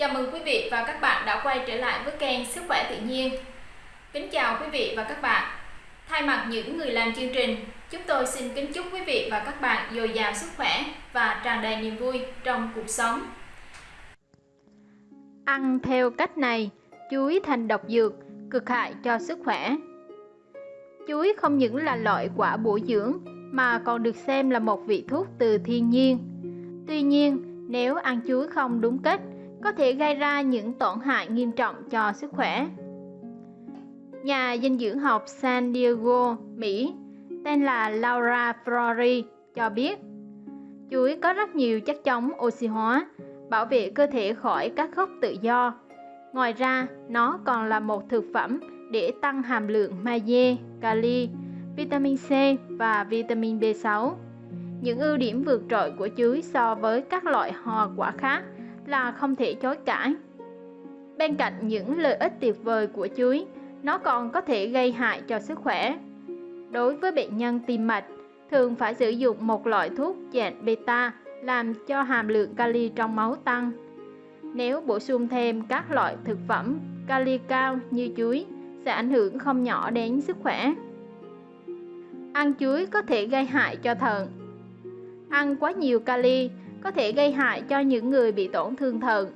Chào mừng quý vị và các bạn đã quay trở lại với kênh Sức khỏe tự nhiên. Kính chào quý vị và các bạn. Thay mặt những người làm chương trình, chúng tôi xin kính chúc quý vị và các bạn dồi dào sức khỏe và tràn đầy niềm vui trong cuộc sống. Ăn theo cách này, chuối thành độc dược, cực hại cho sức khỏe. Chuối không những là loại quả bổ dưỡng mà còn được xem là một vị thuốc từ thiên nhiên. Tuy nhiên, nếu ăn chuối không đúng cách, có thể gây ra những tổn hại nghiêm trọng cho sức khỏe. Nhà dinh dưỡng học San Diego, Mỹ, tên là Laura Flori cho biết, chuối có rất nhiều chất chống oxy hóa, bảo vệ cơ thể khỏi các gốc tự do. Ngoài ra, nó còn là một thực phẩm để tăng hàm lượng magie, kali, vitamin C và vitamin B6. Những ưu điểm vượt trội của chuối so với các loại hoa quả khác là không thể chối cãi. Bên cạnh những lợi ích tuyệt vời của chuối, nó còn có thể gây hại cho sức khỏe. Đối với bệnh nhân tim mạch, thường phải sử dụng một loại thuốc dạng beta làm cho hàm lượng kali trong máu tăng. Nếu bổ sung thêm các loại thực phẩm kali cao như chuối sẽ ảnh hưởng không nhỏ đến sức khỏe. Ăn chuối có thể gây hại cho thận. Ăn quá nhiều kali có thể gây hại cho những người bị tổn thương thận.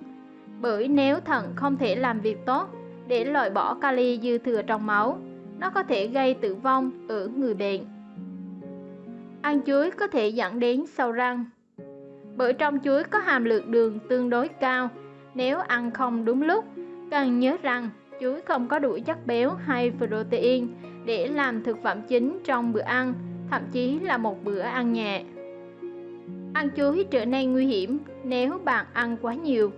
Bởi nếu thận không thể làm việc tốt để loại bỏ kali dư thừa trong máu, nó có thể gây tử vong ở người bệnh. Ăn chuối có thể dẫn đến sâu răng. Bởi trong chuối có hàm lượng đường tương đối cao, nếu ăn không đúng lúc, cần nhớ rằng chuối không có đủ chất béo hay protein để làm thực phẩm chính trong bữa ăn, thậm chí là một bữa ăn nhẹ. Ăn chuối trở nên nguy hiểm nếu bạn ăn quá nhiều.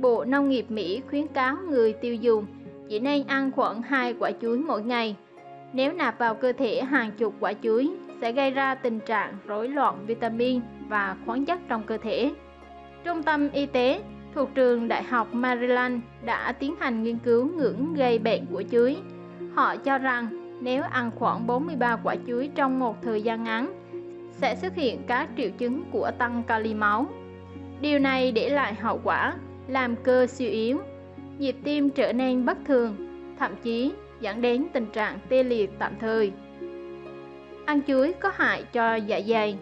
Bộ Nông nghiệp Mỹ khuyến cáo người tiêu dùng chỉ nên ăn khoảng 2 quả chuối mỗi ngày. Nếu nạp vào cơ thể hàng chục quả chuối, sẽ gây ra tình trạng rối loạn vitamin và khoáng chất trong cơ thể. Trung tâm Y tế thuộc trường Đại học Maryland đã tiến hành nghiên cứu ngưỡng gây bệnh của chuối. Họ cho rằng nếu ăn khoảng 43 quả chuối trong một thời gian ngắn sẽ xuất hiện các triệu chứng của tăng kali máu. Điều này để lại hậu quả làm cơ suy yếu, nhịp tim trở nên bất thường, thậm chí dẫn đến tình trạng tê liệt tạm thời. Ăn chuối có hại cho dạ dày.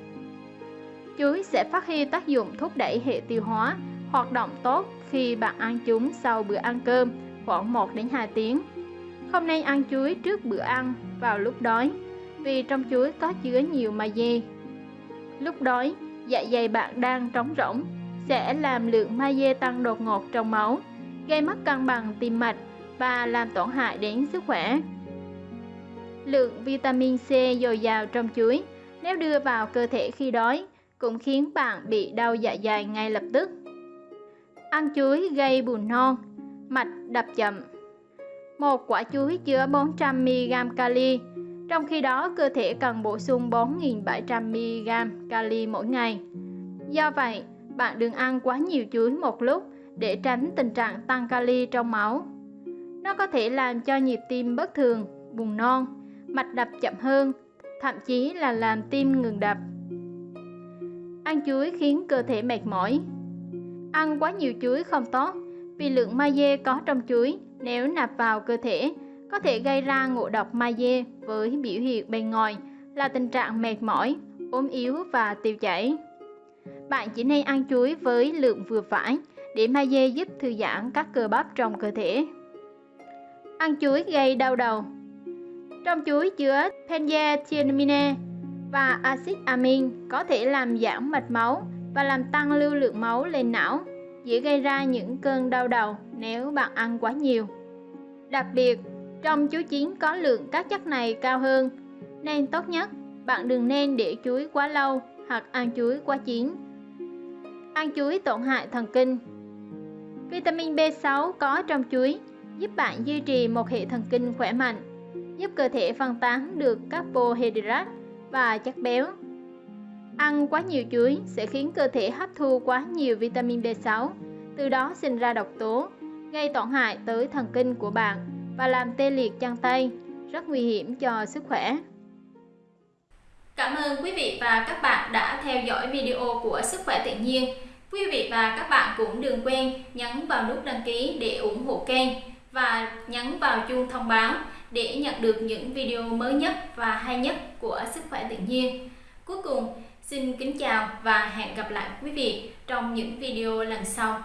Chuối sẽ phát huy tác dụng thúc đẩy hệ tiêu hóa hoạt động tốt khi bạn ăn chúng sau bữa ăn cơm khoảng 1 đến 2 tiếng. Không nên ăn chuối trước bữa ăn vào lúc đói vì trong chuối có chứa nhiều magie Lúc đói, dạ dày bạn đang trống rỗng sẽ làm lượng magie tăng đột ngột trong máu, gây mất cân bằng tim mạch và làm tổn hại đến sức khỏe. Lượng vitamin C dồi dào trong chuối nếu đưa vào cơ thể khi đói cũng khiến bạn bị đau dạ dày ngay lập tức. Ăn chuối gây buồn non, mạch đập chậm. Một quả chuối chứa 400mg kali trong khi đó, cơ thể cần bổ sung 4.700mg kali mỗi ngày. Do vậy, bạn đừng ăn quá nhiều chuối một lúc để tránh tình trạng tăng kali trong máu. Nó có thể làm cho nhịp tim bất thường, buồn non, mạch đập chậm hơn, thậm chí là làm tim ngừng đập. Ăn chuối khiến cơ thể mệt mỏi. Ăn quá nhiều chuối không tốt vì lượng magie có trong chuối nếu nạp vào cơ thể có thể gây ra ngộ độc magie với biểu hiện bên ngoài là tình trạng mệt mỏi, ốm yếu và tiêu chảy. Bạn chỉ nên ăn chuối với lượng vừa phải để magie giúp thư giãn các cơ bắp trong cơ thể. Ăn chuối gây đau đầu Trong chuối chứa pendiethylamine và axit amin có thể làm giảm mạch máu và làm tăng lưu lượng máu lên não, dễ gây ra những cơn đau đầu nếu bạn ăn quá nhiều. Đặc biệt, trong chuối chín có lượng các chất này cao hơn, nên tốt nhất bạn đừng nên để chuối quá lâu hoặc ăn chuối quá chín. Ăn chuối tổn hại thần kinh Vitamin B6 có trong chuối giúp bạn duy trì một hệ thần kinh khỏe mạnh, giúp cơ thể phân tán được carbohydrate và chất béo. Ăn quá nhiều chuối sẽ khiến cơ thể hấp thu quá nhiều vitamin B6, từ đó sinh ra độc tố, gây tổn hại tới thần kinh của bạn và làm tê liệt chân tay, rất nguy hiểm cho sức khỏe. Cảm ơn quý vị và các bạn đã theo dõi video của Sức khỏe tự nhiên. Quý vị và các bạn cũng đừng quên nhấn vào nút đăng ký để ủng hộ kênh và nhấn vào chuông thông báo để nhận được những video mới nhất và hay nhất của Sức khỏe tự nhiên. Cuối cùng, xin kính chào và hẹn gặp lại quý vị trong những video lần sau.